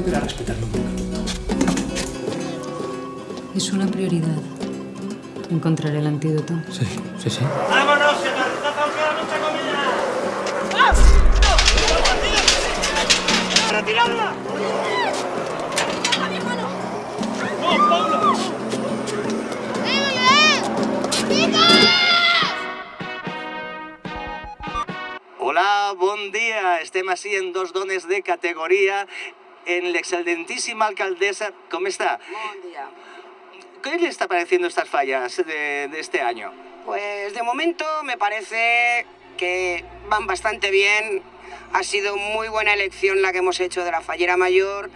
aprender a poco. Es una prioridad. Encontrar el antídoto. Sí, sí, sí. ¡Vámonos, que nos queda mucha comida! ¡Retirarla! ¡No, Pablo! Hola, bon dia. Estem així en dos dones de categoria en l'excelentíssima alcaldesa. ¿Cómo está? Buen día. ¿Qué le está pareciendo estas fallas de, de este año? Pues de momento me parece que van bastante bien. Ha sido muy buena elección la que hemos hecho de la fallera mayor.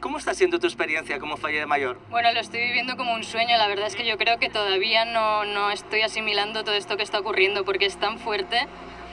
¿Cómo está siendo tu experiencia como fallera mayor? Bueno, lo estoy viviendo como un sueño. La verdad es que yo creo que todavía no, no estoy asimilando todo esto que está ocurriendo porque es tan fuerte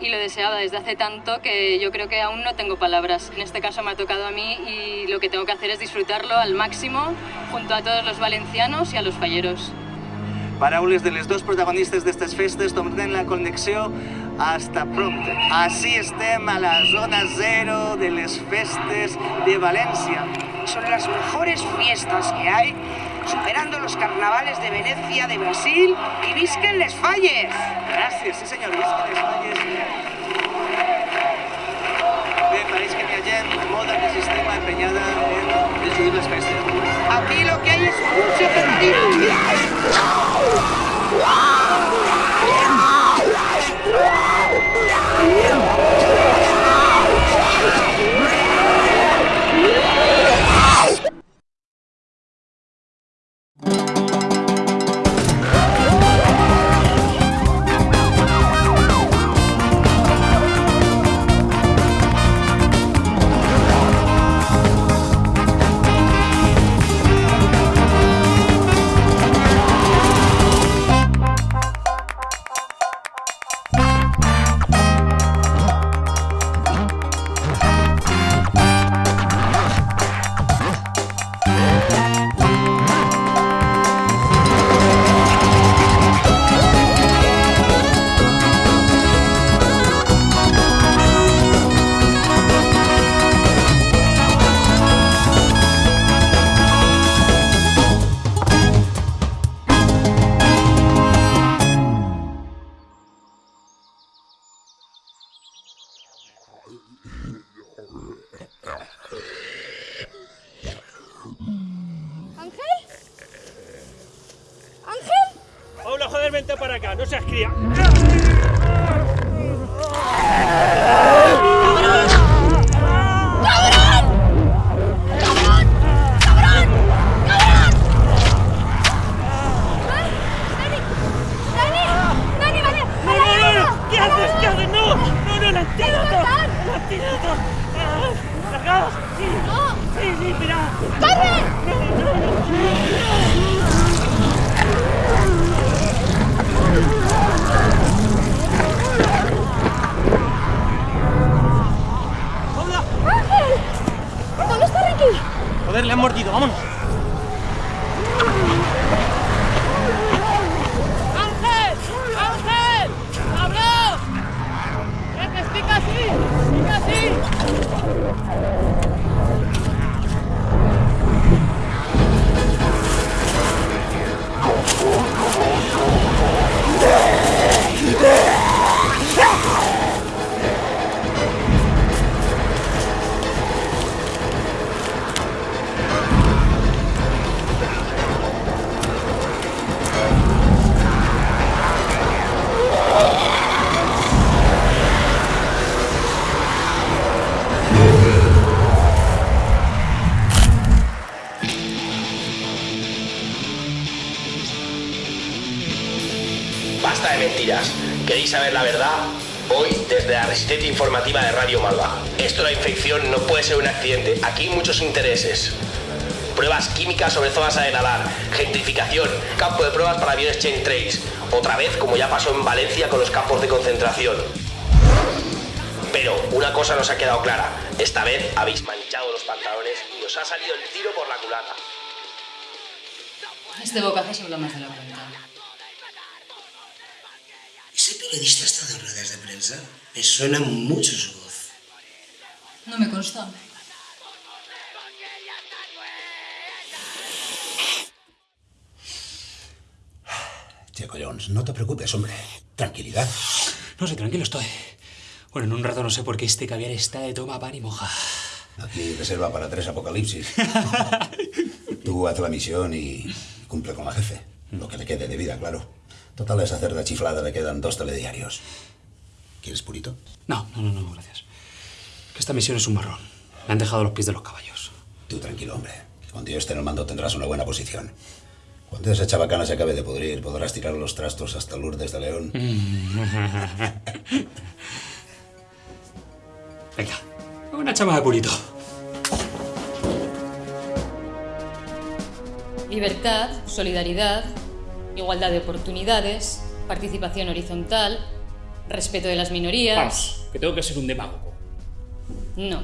y lo deseaba desde hace tanto que yo creo que aún no tengo palabras. En este caso me ha tocado a mí y lo que tengo que hacer es disfrutarlo al máximo junto a todos los valencianos y a los falleros. Paraules de les dos protagonistes d'estes festes tornen la connexió hasta pronto. Així estem a la zona zero de les festes de València. Son las mejores fiestas que hay, superando los carnavales de Venecia, de Brasil y visquen les falles. Gràcies, sí senyor, visca les falles. Bé, pareix que hi ha gent molt antisistema empenyada en destruir les festes. Aquí lo que hay es mucho petróleo. Acá, no seas cría. 好累 ¿Queréis saber la verdad? Hoy, desde la resistencia informativa de Radio Malva. Esto de la infección no puede ser un accidente. Aquí hay muchos intereses. Pruebas químicas sobre zonas a denalar, gentrificación, campo de pruebas para aviones chain trace. Otra vez, como ya pasó en Valencia con los campos de concentración. Pero una cosa nos ha quedado clara. Esta vez habéis manchado los pantalones y os ha salido el tiro por la culata. Este bocaje se habla más de la cuenta. Yo le he visto hasta de ruedas de prensa. Me suena mucho su voz. No me consta. Checo Jones, no te preocupes, hombre. Tranquilidad. No sé, tranquilo estoy. Bueno, en un rato no sé por qué este caviar está de toma pan y moja. Aquí reserva para tres apocalipsis. Tú haz la misión y cumple con la jefe. Lo que le quede de vida, claro. Total, a esa cerda chiflada le quedan dos telediarios. ¿Quieres purito? No, no, no, no, gracias. Que esta misión es un marrón. Me han dejado los pies de los caballos. Tú tranquilo, hombre. Que cuando yo esté en el mando tendrás una buena posición. Cuando esa chabacana se acabe de pudrir, podrás tirar los trastos hasta Lourdes de León. Venga, una chama de purito. Libertad, solidaridad, igualdad de oportunidades, participación horizontal, respeto de las minorías. Vamos, que tengo que ser un demagogo. No.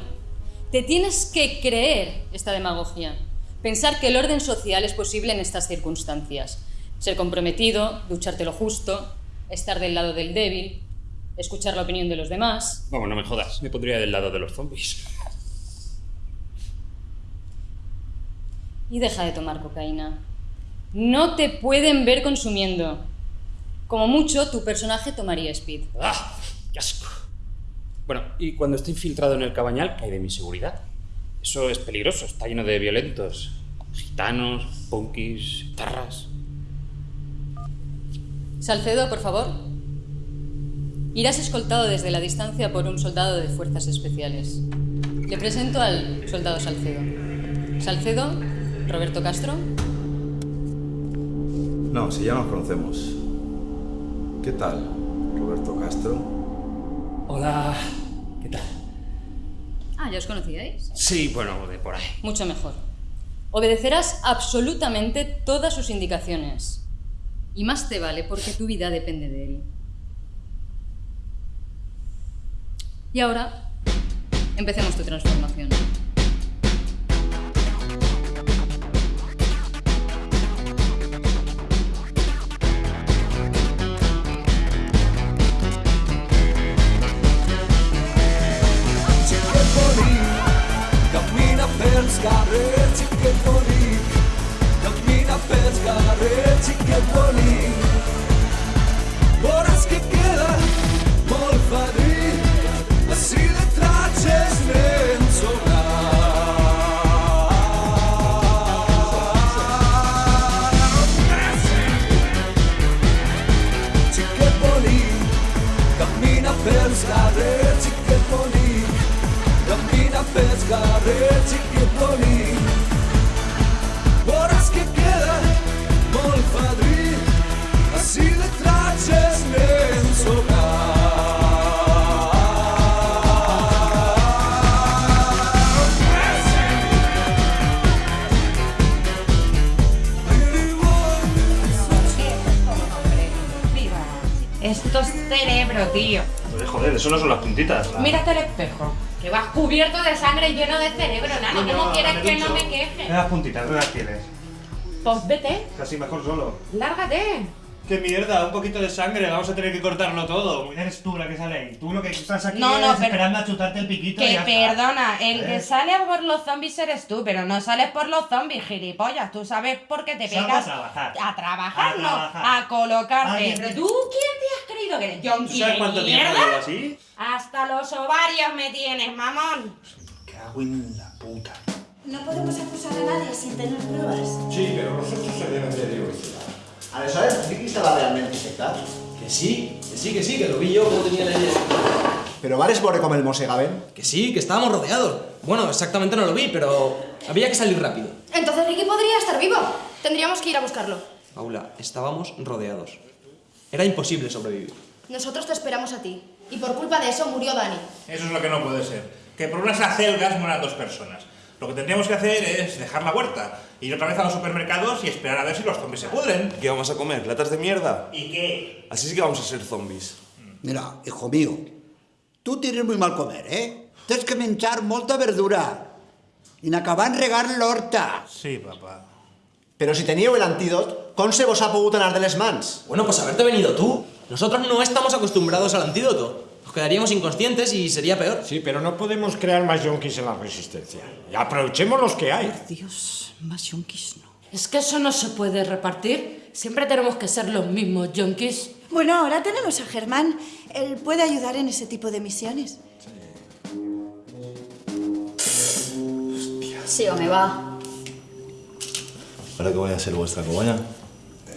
Te tienes que creer esta demagogia. Pensar que el orden social es posible en estas circunstancias. Ser comprometido, ducharte lo justo, estar del lado del débil, escuchar la opinión de los demás. Vamos, no me jodas. Me pondría del lado de los zombies. Y deja de tomar cocaína. No te pueden ver consumiendo. Como mucho, tu personaje tomaría speed. ¡Ah! ¡Qué asco! Bueno, y cuando estoy infiltrado en el cabañal, ¿qué hay de mi seguridad? Eso es peligroso, está lleno de violentos. Gitanos, punkis, tarras. Salcedo, por favor. Irás escoltado desde la distancia por un soldado de fuerzas especiales. Le presento al soldado Salcedo. Salcedo, Roberto Castro. No, si ya nos conocemos. ¿Qué tal, Roberto Castro? Hola, ¿qué tal? Ah, ¿ya os conocíais? Sí, bueno, de por ahí. Mucho mejor. Obedecerás absolutamente todas sus indicaciones. Y más te vale porque tu vida depende de él. Y ahora, empecemos tu transformación. carrete que boni Dok mi na pet carrete que boni Horas que queda mol fadri Así le traces renzona Cammina per scarrerci che boni xiquet bonic, camina pels carrers, xiquet bonic. Veuràs que queda molt fadrí, així de tratges n'en Esto es cerebro, tío. Joder, eso no son las puntitas. Mírate al espejo. Que vas cubierto de sangre y lleno de cerebro, nano. ¿Cómo quieres dame que no me queje? las puntitas, no las tienes. Pues vete, Casi mejor solo. lárgate. ¡Qué mierda! Un poquito de sangre, vamos a tener que cortarlo todo. Eres tú la que sale ahí. Tú lo que estás aquí No, no, es pero- esperando a chutarte el piquito y Que está. perdona, el ¿Eh? que sale por los zombies eres tú, pero no sales por los zombies, gilipollas. Tú sabes por qué te Salgo pegas. a trabajar. A trabajar, A no, trabajar. a colocarte. Pero tú, ¿quién te has creído que eres? ¿Yonki ¿Sabes de cuánto tiempo mierda? llevo así? Hasta los ovarios me tienes, mamón. Cago en la puta. No podemos acusar a nadie sin tener pruebas. Sí, pero nosotros se deben de diversidad. Aleshores, sí que estava realment infectat? Que sí, que sí, que sí, que lo vi yo como tenía la idea. Però vares veure com el mossegaven? Que sí, que estábamos rodeados. Bueno, exactamente no lo vi, pero había que salir rápido. Entonces Ricky podría estar vivo. Tendríamos que ir a buscarlo. Paula, estábamos rodeados. Era imposible sobrevivir. Nosotros te esperamos a ti. Y por culpa de eso murió Dani. Eso es lo que no puede ser. Que por unas acelgas mueran dos personas. Lo que tendríamos que hacer es dejar la huerta, ir otra vez a los supermercados y esperar a ver si los zombies se pudren. ¿Qué vamos a comer? ¿Latas de mierda? ¿Y qué? Así sí que vamos a ser zombies. Mira, hijo mío, tú tienes muy mal comer, ¿eh? Tienes que menjar molta verdura. I n'acabar en regar l'horta. Sí, papá. Però si teníeu el antídot, com se vos ha pogut anar de les mans? Bueno, pues haberte venido tú. Nosotros no estamos acostumbrados al antídoto. Nos quedaríamos inconscientes y sería peor. Sí, pero no podemos crear más yonkis en la resistencia. Y aprovechemos los que hay. Dios, más yonkis no. Es que eso no se puede repartir. Siempre tenemos que ser los mismos junkies. Bueno, ahora tenemos a Germán. Él puede ayudar en ese tipo de misiones. Sí, o me va. ¿Ahora que voy a ser vuestra cobaña?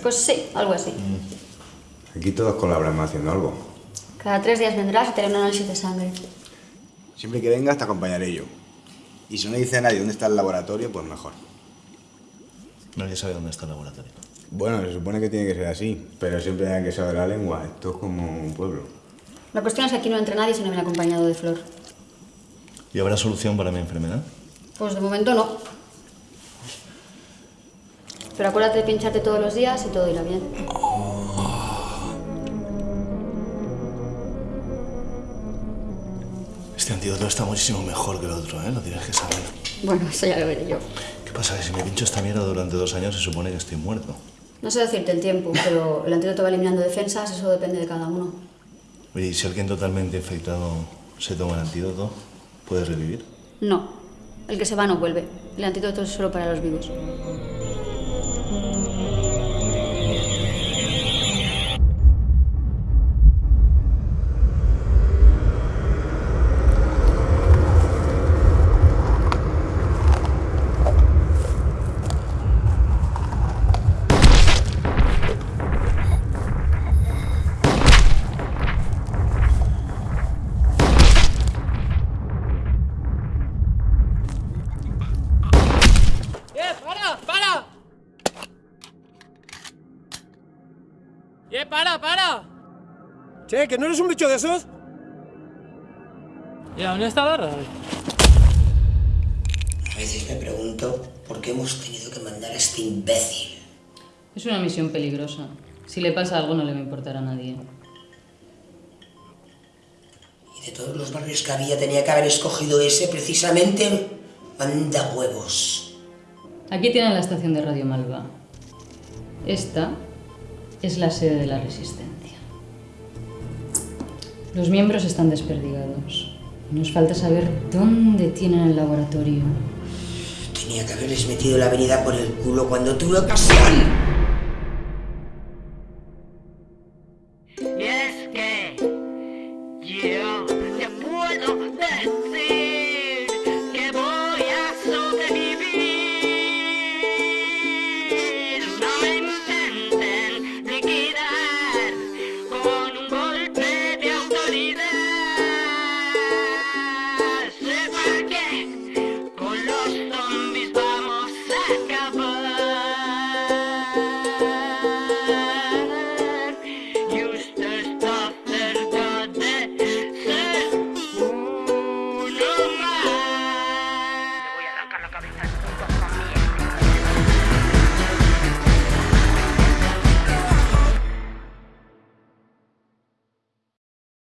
Pues sí, algo así. Aquí todos colaboramos haciendo algo. Cada tres días vendrás y te haré un análisis de sangre. Siempre que vengas te acompañaré yo. Y si no dice a nadie dónde está el laboratorio, pues mejor. Nadie sabe dónde está el laboratorio. Bueno, se supone que tiene que ser así, pero siempre hay que saber la lengua. Esto es como un pueblo. La cuestión es que aquí no entre nadie si no viene acompañado de Flor. ¿Y habrá solución para mi enfermedad? Pues de momento no. Pero acuérdate de pincharte todos los días y todo irá bien. Este antídoto está muchísimo mejor que el otro, ¿eh? Lo tienes que saber. Bueno, eso ya lo veré yo. ¿Qué pasa? Que si me pincho esta mierda durante dos años se supone que estoy muerto. No sé decirte el tiempo, pero el antídoto va eliminando defensas, eso depende de cada uno. Oye, ¿y si alguien totalmente infectado se toma el antídoto, puede revivir? No. El que se va no vuelve. El antídoto es solo para los vivos. ¡Eh, para, para! Che, ¿que no eres un bicho de esos? ¿Y a dónde está la radio? A veces me pregunto por qué hemos tenido que mandar a este imbécil. Es una misión peligrosa. Si le pasa algo no le va a importar a nadie. Y de todos los barrios que había tenía que haber escogido ese precisamente. Manda huevos. Aquí tienen la estación de Radio Malva. Esta es la sede de la Resistencia. Los miembros están desperdigados. Nos falta saber dónde tienen el laboratorio. Tenía que haberles metido la avenida por el culo cuando tuve ocasión.